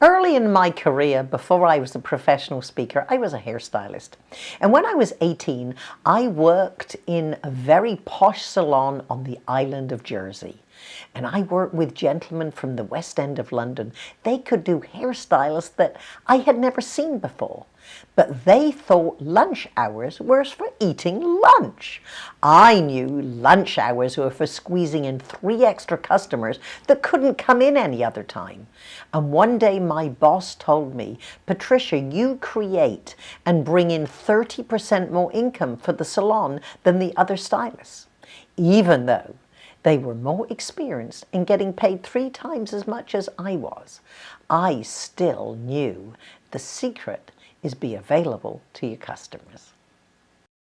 Early in my career, before I was a professional speaker, I was a hairstylist. And when I was 18, I worked in a very posh salon on the island of Jersey. And I worked with gentlemen from the West End of London. They could do hairstyles that I had never seen before. But they thought lunch hours were for eating lunch. I knew lunch hours were for squeezing in three extra customers that couldn't come in any other time. And one day my boss told me, Patricia, you create and bring in 30% more income for the salon than the other stylists. Even though they were more experienced in getting paid three times as much as I was. I still knew the secret is be available to your customers.